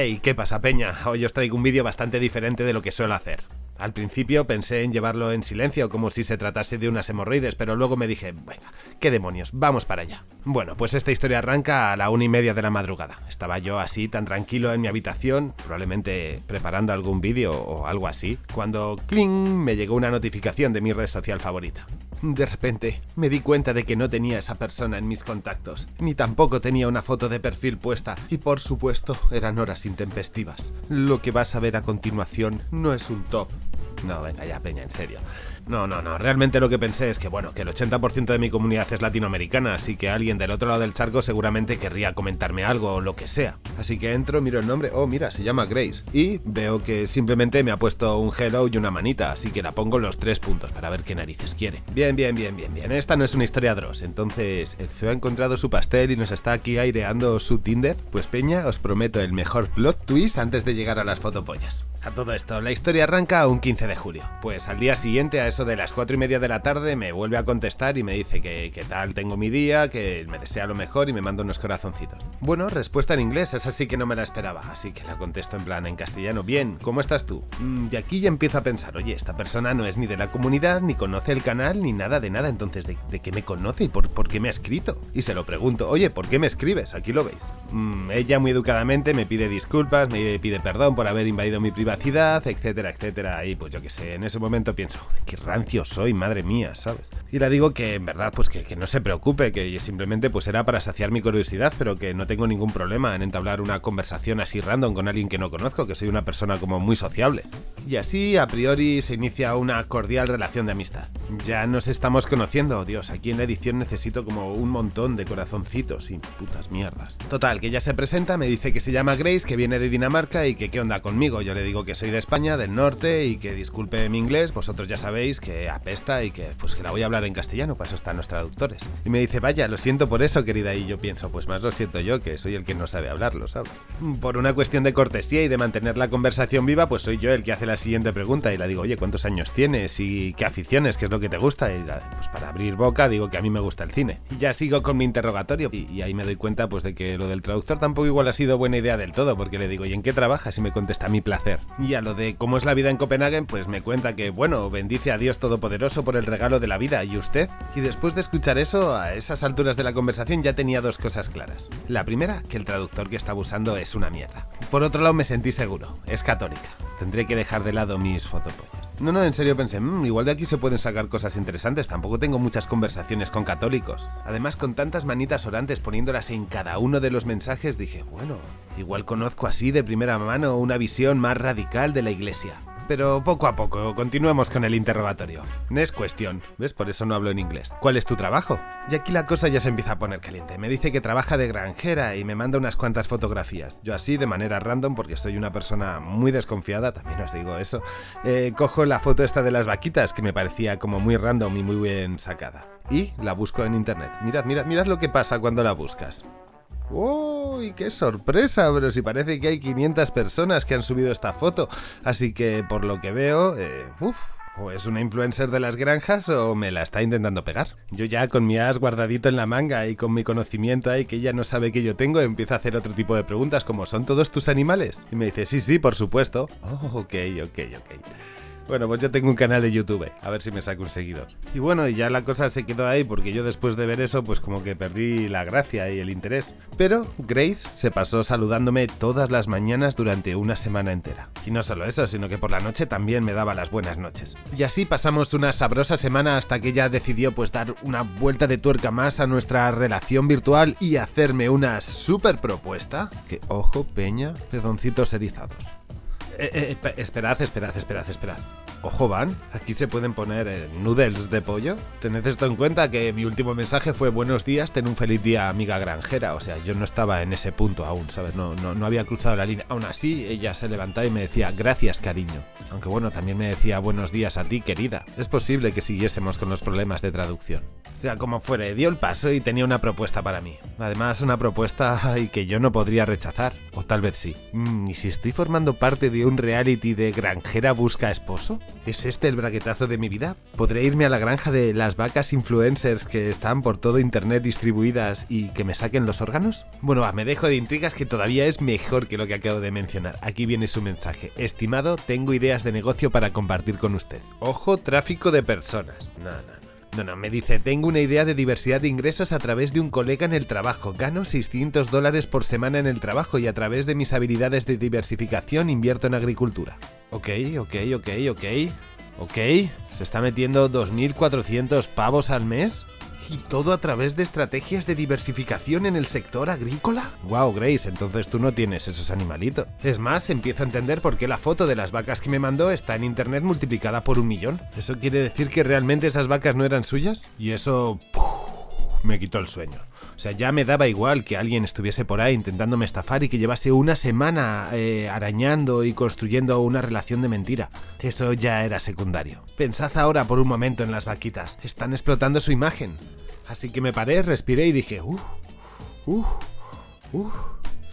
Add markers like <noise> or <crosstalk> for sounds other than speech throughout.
Hey, ¿qué pasa peña? Hoy os traigo un vídeo bastante diferente de lo que suelo hacer. Al principio pensé en llevarlo en silencio, como si se tratase de unas hemorroides, pero luego me dije, venga, qué demonios, vamos para allá. Bueno, pues esta historia arranca a la una y media de la madrugada. Estaba yo así, tan tranquilo en mi habitación, probablemente preparando algún vídeo o algo así, cuando ¡cling! me llegó una notificación de mi red social favorita. De repente, me di cuenta de que no tenía esa persona en mis contactos, ni tampoco tenía una foto de perfil puesta, y por supuesto, eran horas intempestivas. Lo que vas a ver a continuación no es un top, no, venga ya, Peña, en serio. No, no, no, realmente lo que pensé es que, bueno, que el 80% de mi comunidad es latinoamericana, así que alguien del otro lado del charco seguramente querría comentarme algo o lo que sea. Así que entro, miro el nombre, oh, mira, se llama Grace, y veo que simplemente me ha puesto un hello y una manita, así que la pongo los tres puntos para ver qué narices quiere. Bien, bien, bien, bien, bien, esta no es una historia Dross, entonces, ¿el feo ha encontrado su pastel y nos está aquí aireando su Tinder? Pues Peña, os prometo el mejor plot twist antes de llegar a las fotopollas. A todo esto, la historia arranca un 15 de julio. Pues al día siguiente, a eso de las 4 y media de la tarde, me vuelve a contestar y me dice que, qué tal tengo mi día, que me desea lo mejor y me manda unos corazoncitos. Bueno, respuesta en inglés, esa sí que no me la esperaba, así que la contesto en plan en castellano. Bien, ¿cómo estás tú? Mm, y aquí ya empiezo a pensar, oye, esta persona no es ni de la comunidad, ni conoce el canal, ni nada de nada, entonces, ¿de, qué me conoce y por, qué me ha escrito? Y se lo pregunto, oye, ¿por qué me escribes? Aquí lo veis. Mm, ella muy educadamente me pide disculpas, me pide perdón por haber invadido mi privacidad, etcétera, etcétera. Y pues yo que sé, en ese momento pienso, qué rancio soy, madre mía, ¿sabes? Y le digo que en verdad, pues que, que, no se preocupe, que simplemente pues era para saciar mi curiosidad, pero que no tengo ningún problema en entablar una conversación así random con alguien que no conozco, que soy una persona como muy sociable. Y así, a priori, se inicia una cordial relación de amistad. Ya nos estamos conociendo, Dios, aquí en la edición necesito como un montón de corazoncitos y putas mierdas. Total, que ya se presenta, me dice que se llama Grace, que viene de Dinamarca y que qué onda conmigo. Yo le digo que soy de España, del norte, y que disculpe mi inglés, vosotros ya sabéis que apesta y que pues que la voy a hablar en castellano, para eso están los traductores. Y me dice, vaya, lo siento por eso, querida, y yo pienso, pues más lo siento yo, que soy el que no sabe hablarlo, ¿sabes? Por una cuestión de cortesía y de mantener la conversación viva, pues soy yo el que hace la siguiente pregunta y la digo, oye, ¿cuántos años tienes? ¿Y qué aficiones? ¿Qué es lo que te gusta? Y pues para abrir boca digo que a mí me gusta el cine. Y ya sigo con mi interrogatorio y, ahí me doy cuenta pues de que lo del traductor tampoco igual ha sido buena idea del todo, porque le digo, ¿y en qué trabajas? Y me contesta mi placer. Y a lo de cómo es la vida en Copenhague, pues me cuenta que, bueno, bendice a Dios Todopoderoso por el regalo de la vida, ¿y usted? Y después de escuchar eso, a esas alturas de la conversación ya tenía dos cosas claras. La primera, que el traductor que estaba usando es una mierda. Por otro lado, me sentí seguro, es católica. Tendré que dejar de lado mis fotopollas. No, no, en serio pensé, mmm, igual de aquí se pueden sacar cosas interesantes, tampoco tengo muchas conversaciones con católicos. Además, con tantas manitas orantes poniéndolas en cada uno de los mensajes, dije, bueno, igual conozco así de primera mano una visión más radical de la iglesia pero poco a poco, continuemos con el interrogatorio. Es cuestión, ¿ves? Por eso no hablo en inglés. ¿Cuál es tu trabajo? Y aquí la cosa ya se empieza a poner caliente. Me dice que trabaja de granjera y me manda unas cuantas fotografías. Yo así, de manera random, porque soy una persona muy desconfiada, también os digo eso, eh, cojo la foto esta de las vaquitas, que me parecía como muy random y muy bien sacada. Y la busco en internet. Mirad, mirad, mirad lo que pasa cuando la buscas. ¡Uy, qué sorpresa! Pero si parece que hay 500 personas que han subido esta foto. Así que, por lo que veo, eh, o es una influencer de las granjas o me la está intentando pegar. Yo ya con mi as guardadito en la manga y con mi conocimiento ahí que ella no sabe que yo tengo, empiezo a hacer otro tipo de preguntas como ¿son todos tus animales? Y me dice, sí, sí, por supuesto. Oh, ok, ok, ok. Bueno, pues yo tengo un canal de YouTube, a ver si me saco un seguidor. Y bueno, ya la cosa se quedó ahí porque yo después de ver eso, pues como que perdí la gracia y el interés. Pero Grace se pasó saludándome todas las mañanas durante una semana entera. Y no solo eso, sino que por la noche también me daba las buenas noches. Y así pasamos una sabrosa semana hasta que ella decidió pues dar una vuelta de tuerca más a nuestra relación virtual y hacerme una super propuesta. Que ojo, peña, pedoncitos erizados. Eh, eh, esperad, esperad, esperad, esperad. Ojo van, aquí se pueden poner eh, noodles de pollo. Tened esto en cuenta que mi último mensaje fue buenos días, ten un feliz día amiga granjera. O sea, yo no estaba en ese punto aún, ¿sabes? No, no, no había cruzado la línea. Aún así, ella se levantaba y me decía gracias cariño. Aunque bueno, también me decía buenos días a ti querida. Es posible que siguiésemos con los problemas de traducción. O sea, como fuere, dio el paso y tenía una propuesta para mí. Además, una propuesta <laughs> ay, que yo no podría rechazar. O tal vez sí. Mm, ¿Y si estoy formando parte de un reality de granjera busca esposo? ¿Es este el braguetazo de mi vida? ¿Podré irme a la granja de las vacas influencers que están por todo internet distribuidas y que me saquen los órganos? Bueno, va, me dejo de intrigas que todavía es mejor que lo que acabo de mencionar. Aquí viene su mensaje. Estimado, tengo ideas de negocio para compartir con usted. Ojo, tráfico de personas. No, no, no, me dice, tengo una idea de diversidad de ingresos a través de un colega en el trabajo. Gano 600 dólares por semana en el trabajo y a través de mis habilidades de diversificación invierto en agricultura. Ok, ok, ok, ok. Ok, ¿se está metiendo 2.400 pavos al mes? ¿Y todo a través de estrategias de diversificación en el sector agrícola? Wow, Grace, entonces tú no tienes esos animalitos. Es más, empiezo a entender por qué la foto de las vacas que me mandó está en internet multiplicada por un millón. ¿Eso quiere decir que realmente esas vacas no eran suyas? Y eso... me quitó el sueño. O sea, ya me daba igual que alguien estuviese por ahí intentándome estafar y que llevase una semana eh, arañando y construyendo una relación de mentira. Eso ya era secundario. Pensad ahora por un momento en las vaquitas. Están explotando su imagen. Así que me paré, respiré y dije, uff, uff, uff.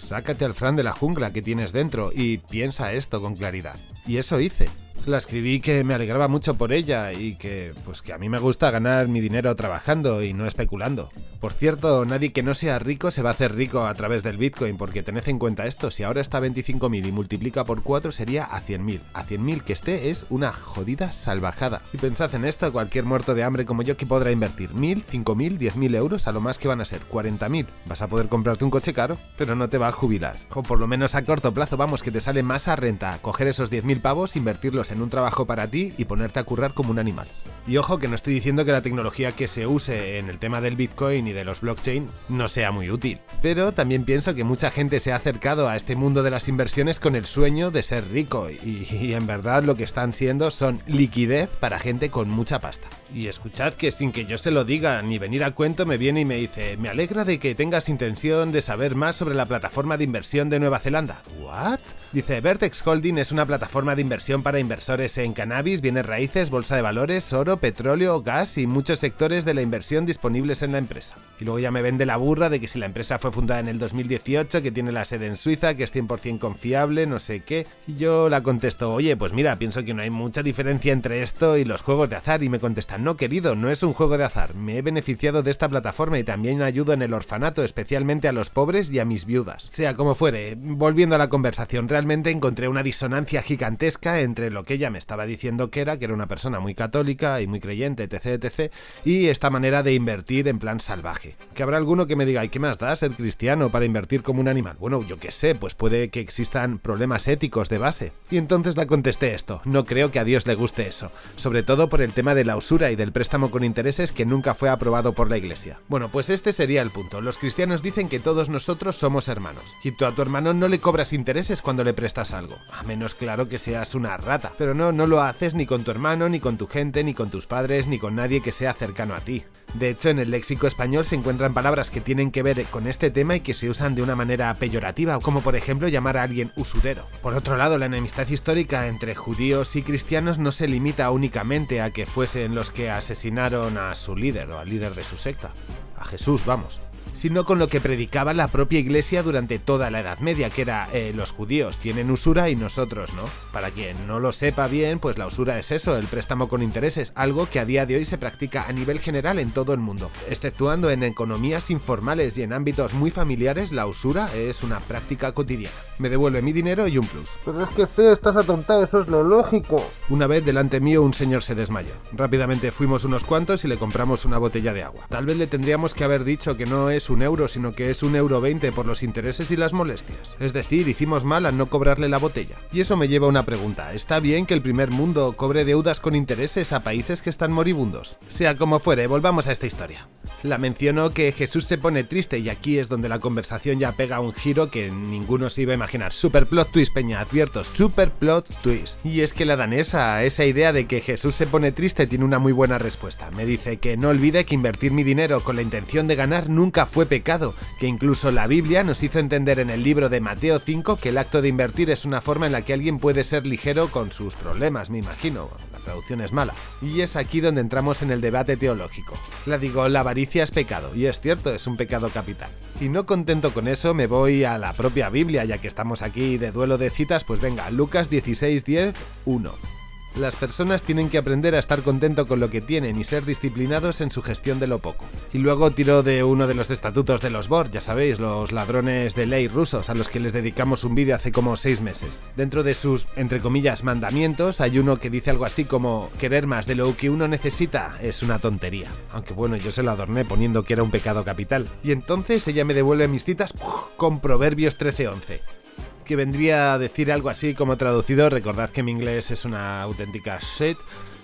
Sácate al Fran de la jungla que tienes dentro y piensa esto con claridad. Y eso hice la escribí que me alegraba mucho por ella y que, pues que a mí me gusta ganar mi dinero trabajando y no especulando. Por cierto, nadie que no sea rico se va a hacer rico a través del Bitcoin, porque tened en cuenta esto, si ahora está a 25.000 y multiplica por 4 sería a 100.000. A 100.000 que esté es una jodida salvajada. Y pensad en esto, cualquier muerto de hambre como yo que podrá invertir 1.000, 5.000, 10.000 euros, a lo más que van a ser 40.000. Vas a poder comprarte un coche caro, pero no te va a jubilar. O por lo menos a corto plazo, vamos, que te sale más a renta coger esos 10.000 pavos, invertirlos en un trabajo para ti y ponerte a currar como un animal. Y ojo que no estoy diciendo que la tecnología que se use en el tema del Bitcoin y de los blockchain no sea muy útil, pero también pienso que mucha gente se ha acercado a este mundo de las inversiones con el sueño de ser rico y, y en verdad lo que están siendo son liquidez para gente con mucha pasta. Y escuchad que sin que yo se lo diga ni venir a cuento me viene y me dice, me alegra de que tengas intención de saber más sobre la plataforma de inversión de Nueva Zelanda. ¿What? Dice, Vertex Holding es una plataforma de inversión para inversores en cannabis, bienes raíces, bolsa de valores, oro, petróleo, gas y muchos sectores de la inversión disponibles en la empresa. Y luego ya me vende la burra de que si la empresa fue fundada en el 2018, que tiene la sede en Suiza, que es 100% confiable, no sé qué. Y yo la contesto, oye, pues mira, pienso que no hay mucha diferencia entre esto y los juegos de azar. Y me contesta, no querido, no es un juego de azar. Me he beneficiado de esta plataforma y también ayudo en el orfanato, especialmente a los pobres y a mis viudas. Sea como fuere, volviendo a la conversación, realmente encontré una disonancia gigantesca entre lo que ella me estaba diciendo que era, que era una persona muy católica muy creyente, etc, etc, y esta manera de invertir en plan salvaje. Que habrá alguno que me diga, ¿y qué más da ser cristiano para invertir como un animal? Bueno, yo qué sé, pues puede que existan problemas éticos de base. Y entonces la contesté esto, no creo que a Dios le guste eso, sobre todo por el tema de la usura y del préstamo con intereses que nunca fue aprobado por la iglesia. Bueno, pues este sería el punto. Los cristianos dicen que todos nosotros somos hermanos. Y tú a tu hermano no le cobras intereses cuando le prestas algo, a menos claro que seas una rata. Pero no, no lo haces ni con tu hermano, ni con tu gente, ni con tus padres, ni con nadie que sea cercano a ti. De hecho, en el léxico español se encuentran palabras que tienen que ver con este tema y que se usan de una manera peyorativa, como por ejemplo llamar a alguien usurero. Por otro lado, la enemistad histórica entre judíos y cristianos no se limita únicamente a que fuesen los que asesinaron a su líder o al líder de su secta, a Jesús, vamos sino con lo que predicaba la propia iglesia durante toda la Edad Media, que era eh, los judíos tienen usura y nosotros no. Para quien no lo sepa bien, pues la usura es eso, el préstamo con intereses, algo que a día de hoy se practica a nivel general en todo el mundo. Exceptuando en economías informales y en ámbitos muy familiares, la usura es una práctica cotidiana. Me devuelve mi dinero y un plus. Pero es que feo, estás atontado, eso es lo lógico. Una vez delante mío un señor se desmayó. Rápidamente fuimos unos cuantos y le compramos una botella de agua. Tal vez le tendríamos que haber dicho que no es un euro, sino que es un euro veinte por los intereses y las molestias. Es decir, hicimos mal al no cobrarle la botella. Y eso me lleva a una pregunta. ¿Está bien que el primer mundo cobre deudas con intereses a países que están moribundos? Sea como fuere, volvamos a esta historia. La mencionó que Jesús se pone triste y aquí es donde la conversación ya pega un giro que ninguno se iba a imaginar. Super plot twist, peña, advierto, super plot twist. Y es que la danesa, esa idea de que Jesús se pone triste tiene una muy buena respuesta. Me dice que no olvide que invertir mi dinero con la intención de ganar nunca fue pecado, que incluso la Biblia nos hizo entender en el libro de Mateo 5 que el acto de invertir es una forma en la que alguien puede ser ligero con sus problemas, me imagino. La traducción es mala. Y es aquí donde entramos en el debate teológico. La digo, la avaricia es pecado, y es cierto, es un pecado capital. Y no contento con eso, me voy a la propia Biblia, ya que estamos aquí de duelo de citas, pues venga, Lucas 16, 10, 1. Las personas tienen que aprender a estar contento con lo que tienen y ser disciplinados en su gestión de lo poco. Y luego tiró de uno de los estatutos de los BOR, ya sabéis, los ladrones de ley rusos, a los que les dedicamos un vídeo hace como seis meses. Dentro de sus, entre comillas, mandamientos, hay uno que dice algo así como querer más de lo que uno necesita es una tontería. Aunque bueno, yo se lo adorné poniendo que era un pecado capital. Y entonces ella me devuelve mis citas con Proverbios 13:11 que vendría a decir algo así como traducido, recordad que mi inglés es una auténtica shit,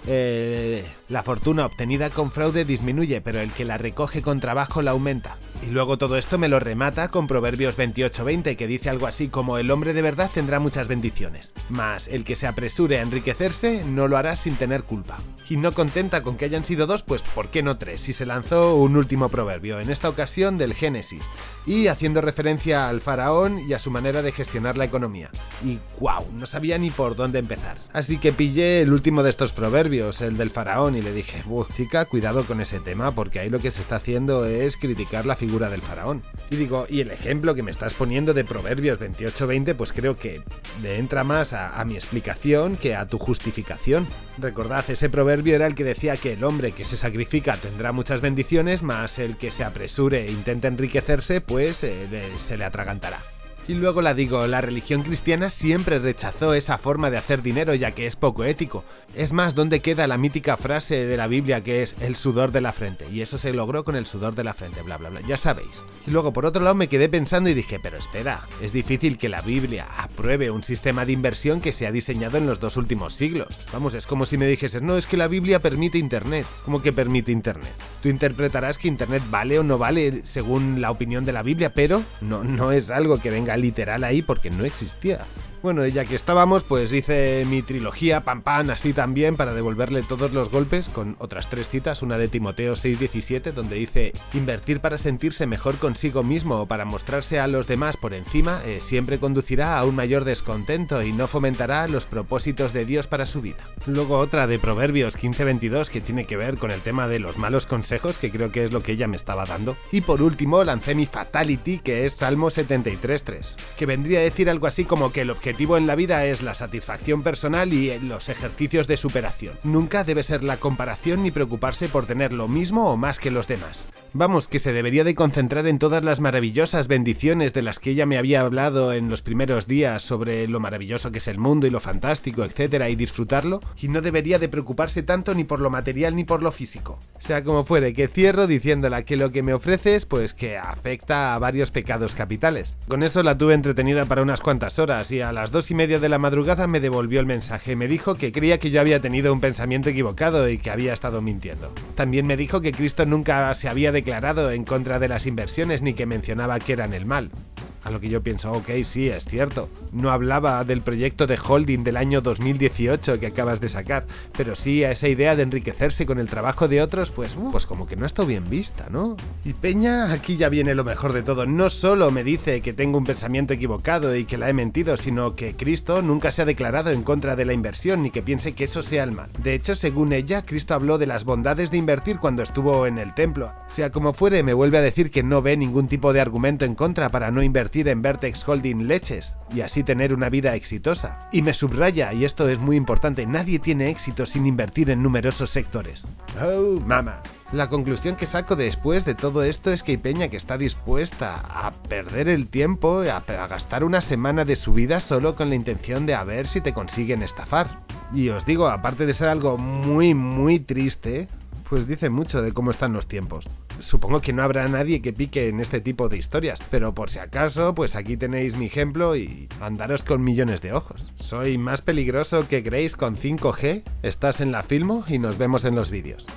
eh, la fortuna obtenida con fraude disminuye, pero el que la recoge con trabajo la aumenta. Y luego todo esto me lo remata con Proverbios 28:20, que dice algo así como el hombre de verdad tendrá muchas bendiciones, mas el que se apresure a enriquecerse no lo hará sin tener culpa. Y no contenta con que hayan sido dos, pues ¿por qué no tres? Si se lanzó un último proverbio, en esta ocasión del Génesis, y haciendo referencia al faraón y a su manera de gestionar la economía. Y wow, no sabía ni por dónde empezar. Así que pillé el último de estos proverbios, el del faraón, le dije, chica, cuidado con ese tema, porque ahí lo que se está haciendo es criticar la figura del faraón. Y digo, y el ejemplo que me estás poniendo de Proverbios 28-20, pues creo que le entra más a, a mi explicación que a tu justificación. Recordad, ese proverbio era el que decía que el hombre que se sacrifica tendrá muchas bendiciones, más el que se apresure e intenta enriquecerse, pues eh, se le atragantará. Y luego la digo, la religión cristiana siempre rechazó esa forma de hacer dinero ya que es poco ético. Es más, ¿dónde queda la mítica frase de la Biblia que es el sudor de la frente? Y eso se logró con el sudor de la frente, bla bla bla, ya sabéis. Y luego por otro lado me quedé pensando y dije, pero espera, es difícil que la Biblia apruebe un sistema de inversión que se ha diseñado en los dos últimos siglos. Vamos, es como si me dijeses, no, es que la Biblia permite Internet. ¿Cómo que permite Internet? Tú interpretarás que Internet vale o no vale según la opinión de la Biblia, pero no, no es algo que venga literal ahí porque no existía. Bueno, ya que estábamos, pues hice mi trilogía, pam pam, así también, para devolverle todos los golpes, con otras tres citas, una de Timoteo 6.17, donde dice, invertir para sentirse mejor consigo mismo o para mostrarse a los demás por encima, eh, siempre conducirá a un mayor descontento y no fomentará los propósitos de Dios para su vida. Luego otra de Proverbios 15.22, que tiene que ver con el tema de los malos consejos, que creo que es lo que ella me estaba dando. Y por último, lancé mi Fatality, que es Salmo 73.3, que vendría a decir algo así como que el objetivo objetivo en la vida es la satisfacción personal y los ejercicios de superación. Nunca debe ser la comparación ni preocuparse por tener lo mismo o más que los demás. Vamos, que se debería de concentrar en todas las maravillosas bendiciones de las que ella me había hablado en los primeros días sobre lo maravilloso que es el mundo y lo fantástico, etcétera, y disfrutarlo, y no debería de preocuparse tanto ni por lo material ni por lo físico. Sea como fuere, que cierro diciéndola que lo que me ofreces, pues que afecta a varios pecados capitales. Con eso la tuve entretenida para unas cuantas horas y a las dos y media de la madrugada me devolvió el mensaje. Me dijo que creía que yo había tenido un pensamiento equivocado y que había estado mintiendo. También me dijo que Cristo nunca se había declarado en contra de las inversiones ni que mencionaba que eran el mal. A lo que yo pienso, ok, sí, es cierto. No hablaba del proyecto de holding del año 2018 que acabas de sacar, pero sí a esa idea de enriquecerse con el trabajo de otros, pues, uh, pues como que no está bien vista, ¿no? Y Peña, aquí ya viene lo mejor de todo. No solo me dice que tengo un pensamiento equivocado y que la he mentido, sino que Cristo nunca se ha declarado en contra de la inversión ni que piense que eso sea el mal. De hecho, según ella, Cristo habló de las bondades de invertir cuando estuvo en el templo. Sea como fuere, me vuelve a decir que no ve ningún tipo de argumento en contra para no invertir en Vertex Holding Leches y así tener una vida exitosa. Y me subraya, y esto es muy importante, nadie tiene éxito sin invertir en numerosos sectores. Oh, mama. La conclusión que saco después de todo esto es que hay peña que está dispuesta a perder el tiempo, a, a gastar una semana de su vida solo con la intención de a ver si te consiguen estafar. Y os digo, aparte de ser algo muy muy triste, pues dice mucho de cómo están los tiempos. Supongo que no habrá nadie que pique en este tipo de historias, pero por si acaso, pues aquí tenéis mi ejemplo y andaros con millones de ojos. Soy más peligroso que Grace con 5G, estás en la Filmo y nos vemos en los vídeos.